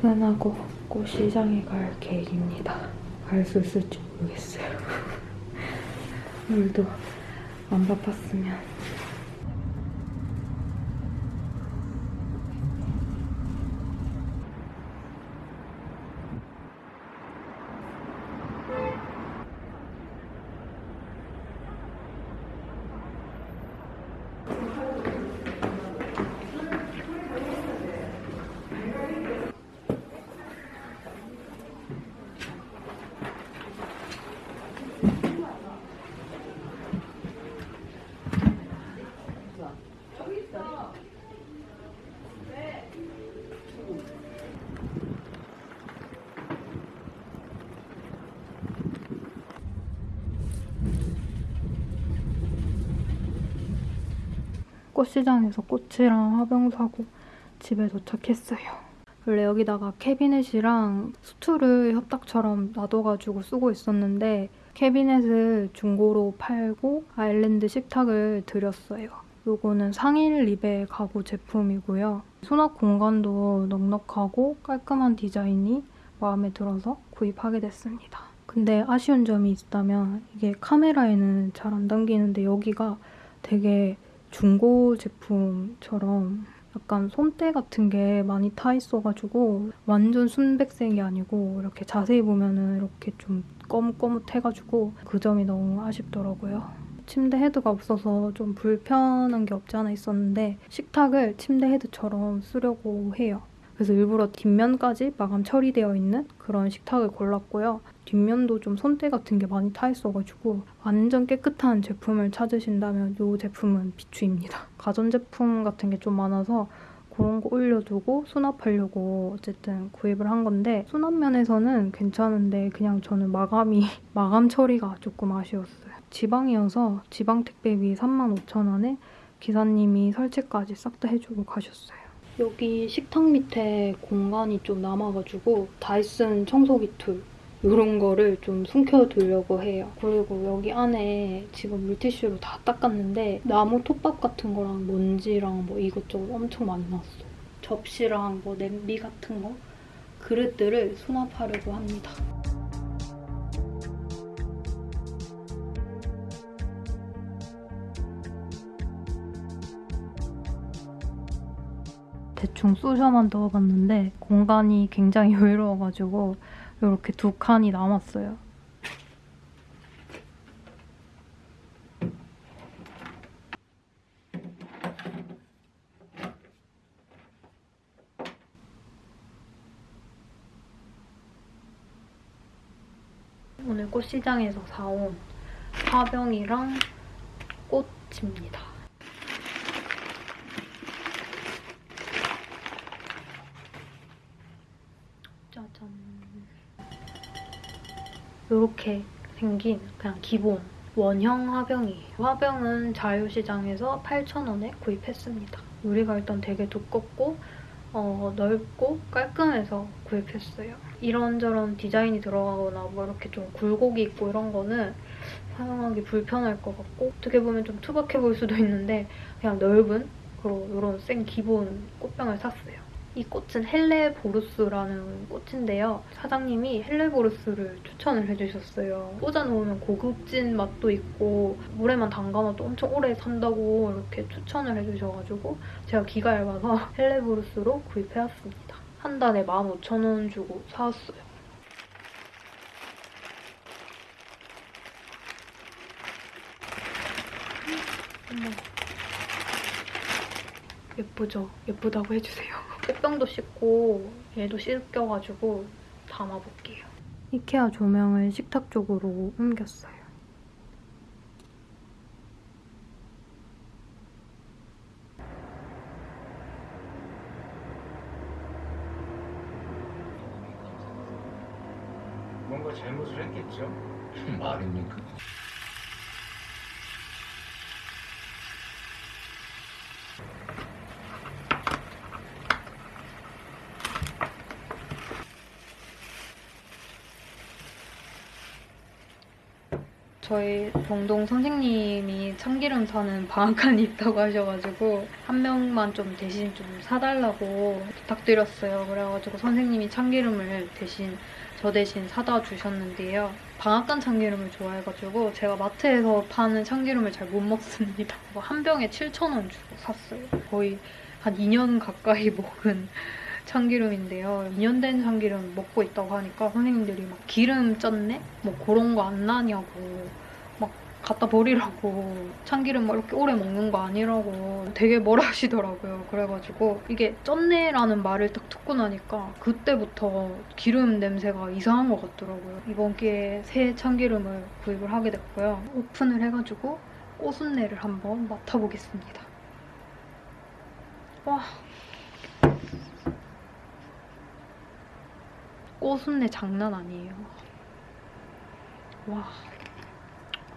퇴근하고 꽃시장에 갈 계획입니다. 갈 수 있을지 모르겠어요. 오늘도 안 바빴으면 꽃시장에서 꽃이랑 화병 사고 집에 도착했어요. 원래 여기다가 캐비넷이랑 수트를 협탁처럼 놔둬가지고 쓰고 있었는데 캐비넷을 중고로 팔고 아일랜드 식탁을 드렸어요. 요거는 상일 립의 가구 제품이고요. 수납 공간도 넉넉하고 깔끔한 디자인이 마음에 들어서 구입하게 됐습니다. 근데 아쉬운 점이 있다면 이게 카메라에는 잘 안 담기는데 여기가 되게 중고 제품처럼 약간 손때 같은 게 많이 타 있어가지고 완전 순백색이 아니고 이렇게 자세히 보면은 이렇게 좀 거뭇거뭇해가지고 그 점이 너무 아쉽더라고요. 침대 헤드가 없어서 좀 불편한 게 없지 않아 있었는데 식탁을 침대 헤드처럼 쓰려고 해요. 그래서 일부러 뒷면까지 마감 처리되어 있는 그런 식탁을 골랐고요. 뒷면도 좀 손때 같은 게 많이 타 있어가지고 완전 깨끗한 제품을 찾으신다면 이 제품은 비추입니다. 가전제품 같은 게 좀 많아서 그런 거 올려두고 수납하려고 어쨌든 구입을 한 건데 수납 면에서는 괜찮은데 그냥 저는 마감이 마감 처리가 조금 아쉬웠어요. 지방이어서 지방 택배비 35,000원에 기사님이 설치까지 싹 다 해주고 가셨어요. 여기 식탁 밑에 공간이 좀 남아가지고 다이슨 청소기 툴 이런 거를 좀 숨겨두려고 해요. 그리고 여기 안에 지금 물티슈로 다 닦았는데 나무 톱밥 같은 거랑 먼지랑 뭐 이것저것 엄청 많이 났어요. 접시랑 뭐 냄비 같은 거 그릇들을 수납하려고 합니다. 대충 쑤셔만 넣어봤는데 공간이 굉장히 여유로워가지고 이렇게 두 칸이 남았어요. 오늘 꽃시장에서 사온 화병이랑 꽃입니다. 이렇게 생긴 그냥 기본 원형 화병이에요. 화병은 자유시장에서 8,000원에 구입했습니다. 유리가 일단 되게 두껍고 어, 넓고 깔끔해서 구입했어요. 이런저런 디자인이 들어가거나 뭐 이렇게 좀 굴곡이 있고 이런 거는 사용하기 불편할 것 같고 어떻게 보면 좀 투박해 보일 수도 있는데 그냥 넓은 그런 이런 센 기본 꽃병을 샀어요. 이 꽃은 Helleborus라는 꽃인데요. 사장님이 Helleborus를 추천을 해주셨어요. 꽂아놓으면 고급진 맛도 있고 물에만 담가놔도 엄청 오래 산다고 이렇게 추천을 해주셔가지고 제가 귀가 얇아서 Helleborus로 구입해왔습니다. 한 단에 15,000원 주고 사왔어요. 예쁘죠? 예쁘다고 해주세요. 꽃병도 씻고 얘도 씻겨가지고 담아볼게요. 이케아 조명을 식탁 쪽으로 옮겼어요. 뭔가 잘못을 했겠죠? 말입니까? 저희 동동 선생님이 참기름 사는 방앗간이 있다고 하셔가지고 한 명만 좀 대신 좀 사달라고 부탁드렸어요. 그래가지고 선생님이 참기름을 대신 저 대신 사다 주셨는데요. 방앗간 참기름을 좋아해가지고 제가 마트에서 파는 참기름을 잘 못 먹습니다. 뭐한 병에 7,000원 주고 샀어요. 거의 한 2년 가까이 먹은 참기름인데요. 2년 된 참기름 먹고 있다고 하니까 선생님들이 막 기름 쪘네? 뭐 그런 거 안 나냐고 막 갖다 버리라고 참기름 막 이렇게 오래 먹는 거 아니라고 되게 뭐라 하시더라고요. 그래가지고 이게 쪘네라는 말을 딱 듣고 나니까 그때부터 기름 냄새가 이상한 것 같더라고요. 이번 기회에 새 참기름을 구입을 하게 됐고요. 오픈을 해가지고 꽃순내를 한번 맡아보겠습니다. 와 꽃순내 장난 아니에요. 와.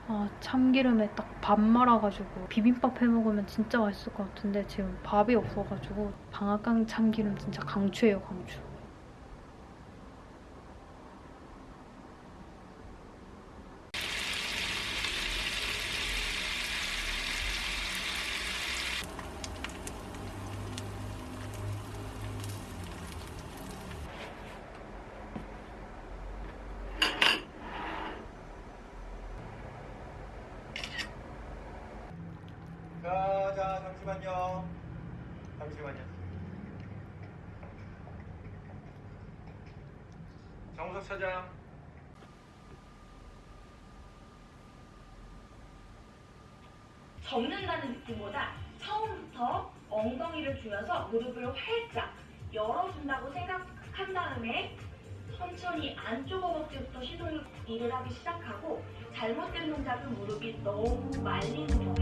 아, 참기름에 딱 밥 말아가지고 비빔밥 해 먹으면 진짜 맛있을 것 같은데 지금 밥이 없어가지고 방앗간 참기름 진짜 강추예요, 강추. 자, 자, 잠시만요. 잠시만요. 정우석 차장. 접는다는 느낌보다 처음부터 엉덩이를 조여서 무릎을 활짝 열어준다고 생각한 다음에 천천히 안쪽 허벅지부터 시동을 일을 하기 시작하고 잘못된 동작은 무릎이 너무 말리는 거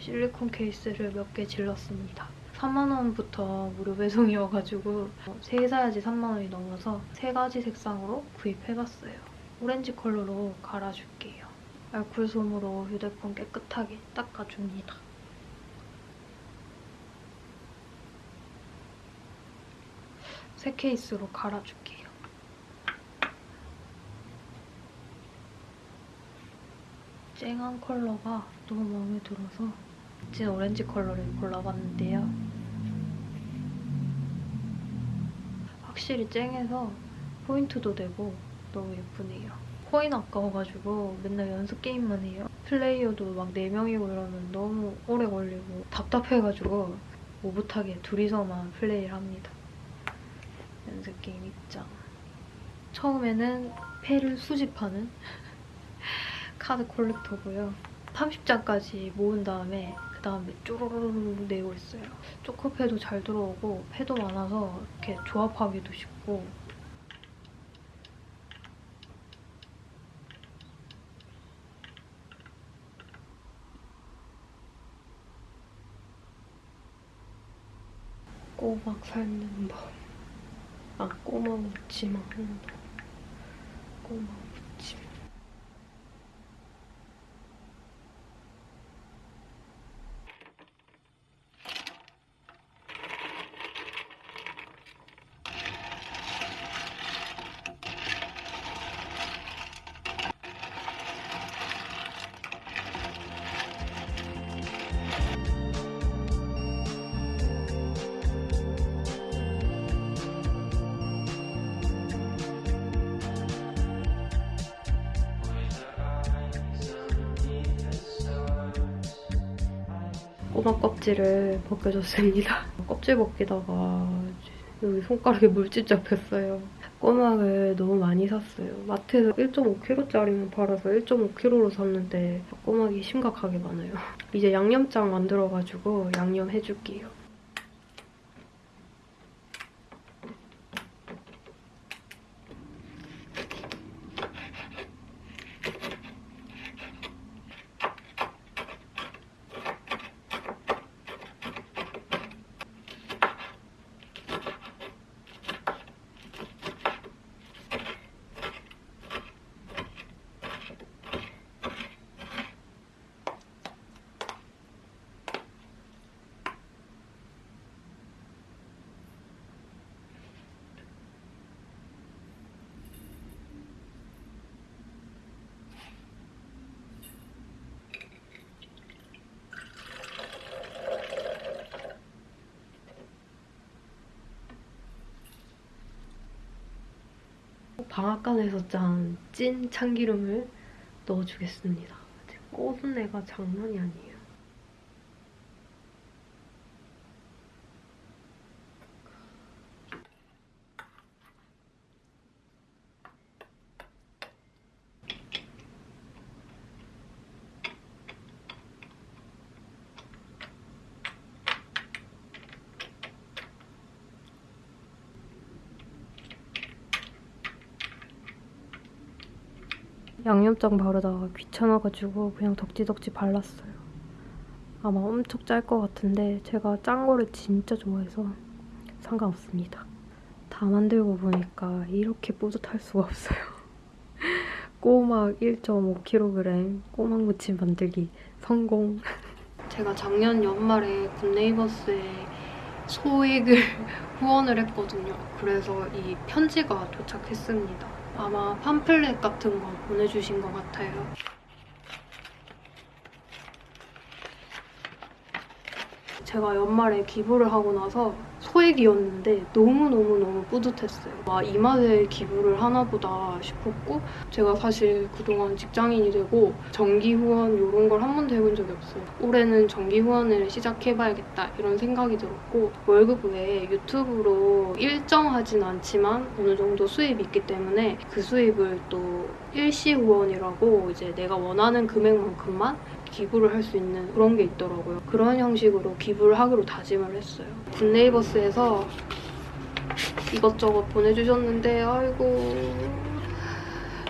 실리콘 케이스를 몇 개 질렀습니다. 4만원부터 무료 배송이어가지고 세개 사야지 3만원이 넘어서 세 가지 색상으로 구입해봤어요. 오렌지 컬러로 갈아줄게요. 알콜 솜으로 휴대폰 깨끗하게 닦아줍니다. 새 케이스로 갈아줄게요. 쨍한 컬러가 너무 마음에 들어서 진 오렌지 컬러를 골라봤는데요. 확실히 쨍해서 포인트도 되고 너무 예쁘네요. 코인 아까워가지고 맨날 연습 게임만 해요. 플레이어도 막 4명이고 이러면 너무 오래 걸리고 답답해가지고 오붓하게 둘이서만 플레이를 합니다. 연습 게임 입장. 처음에는 패를 수집하는 카드 콜렉터고요. 30장까지 모은 다음에 그 다음에 쪼로로로 내고 있어요. 초코패도 잘 들어오고 패도 많아서 이렇게 조합하기도 쉽고 꼬막 삶는 법. 아, 꼬막 하는 법. 꼬막 꼬막 껍질을 벗겨줬습니다. 껍질 벗기다가 여기 손가락에 물집 잡혔어요. 꼬막을 너무 많이 샀어요. 마트에서 1.5kg짜리만 팔아서 1.5kg로 샀는데 꼬막이 심각하게 많아요. 이제 양념장 만들어가지고 양념 해줄게요. 방앗간에서 짠 찐 참기름을 넣어주겠습니다. 꼬순내가 장난이 아니에요. 양념장 바르다가 귀찮아가지고 그냥 덕지덕지 발랐어요. 아마 엄청 짤 것 같은데 제가 짠 거를 진짜 좋아해서 상관없습니다. 다 만들고 보니까 이렇게 뿌듯할 수가 없어요. 꼬막 1.5kg 꼬막 무침 만들기 성공. 제가 작년 연말에 굿네이버스에 소액을 후원을 했거든요. 그래서 이 편지가 도착했습니다. 아마 팜플렛 같은 거 보내주신 것 같아요. 제가 연말에 기부를 하고 나서 소액이었는데 너무너무너무 뿌듯했어요. 아, 이 맛에 기부를 하나 보다 싶었고 제가 사실 그동안 직장인이 되고 정기 후원 이런 걸 한 번도 해본 적이 없어요. 올해는 정기 후원을 시작해봐야겠다 이런 생각이 들었고 월급 외에 유튜브로 일정하진 않지만 어느 정도 수입이 있기 때문에 그 수입을 또 일시 후원이라고 이제 내가 원하는 금액만큼만 기부를 할 수 있는 그런 게 있더라고요. 그런 형식으로 기부를 하기로 다짐을 했어요. 굿네이버스에 서 이것저것 보내주셨는데 아이고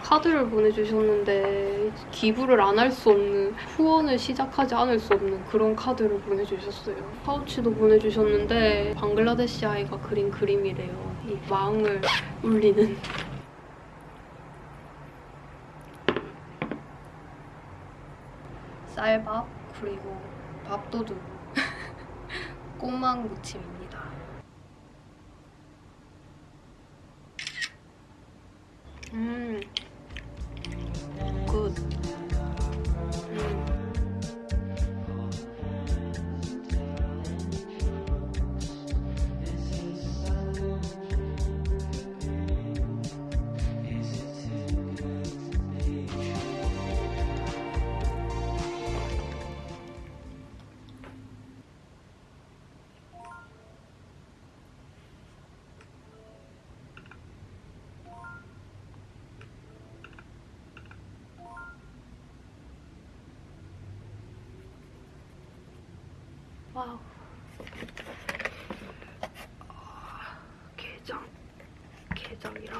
카드를 보내주셨는데 기부를 안 할 수 없는 후원을 시작하지 않을 수 없는 그런 카드를 보내주셨어요. 파우치도 보내주셨는데 방글라데시 아이가 그린 그림이래요. 이 마음을 울리는 쌀밥 그리고 밥도둑 꼬막 무침입니다. 음, 와우. 아, 게장. 게장이랑.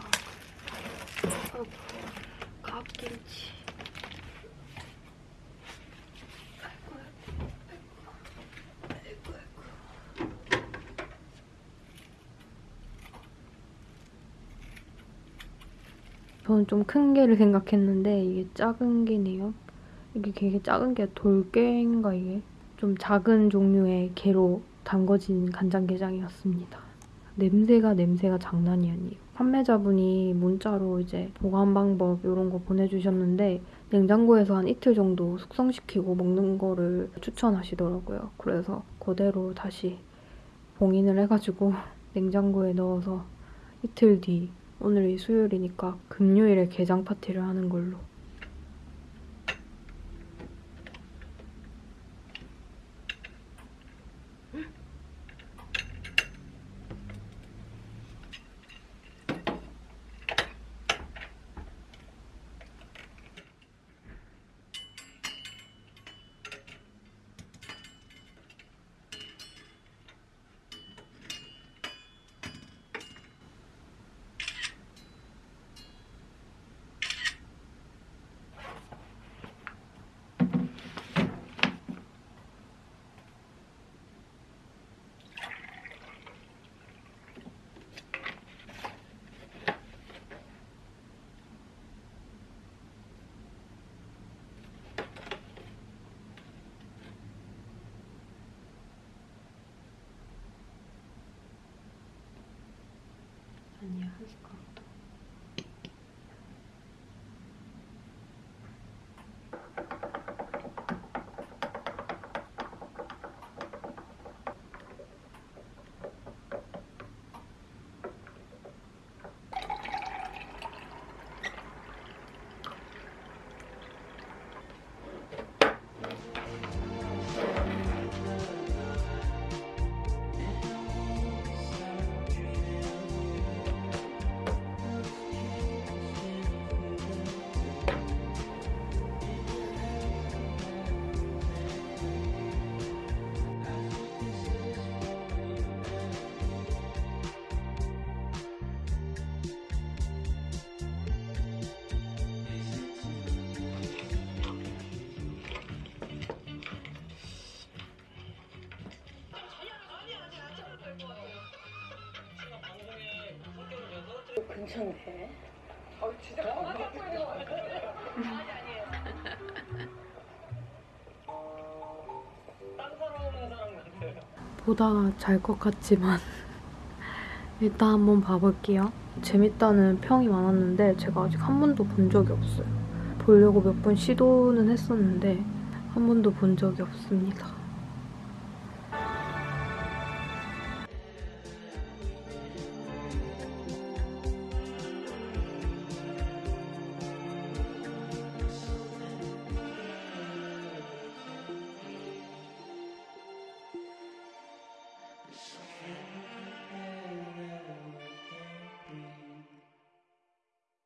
아이고, 아이고, 아이고, 아이고. 저는 좀 큰 게를 생각했는데 이게 작은 게네요. 이게 되게 작은 게 돌게인가 이게? 좀 작은 종류의 게로 담궈진 간장게장이었습니다. 냄새가 냄새가 장난이 아니에요. 판매자분이 문자로 이제 보관 방법 이런 거 보내주셨는데 냉장고에서 한 이틀 정도 숙성시키고 먹는 거를 추천하시더라고요. 그래서 그대로 다시 봉인을 해가지고 냉장고에 넣어서 이틀 뒤 오늘이 수요일이니까 금요일에 게장 파티를 하는 걸로 한식커 있을 것 같다. 괜찮네. 보다가 잘 것 같지만 일단 한번 봐볼게요. 재밌다는 평이 많았는데 제가 아직 한 번도 본 적이 없어요. 보려고 몇 번 시도는 했었는데 한 번도 본 적이 없습니다.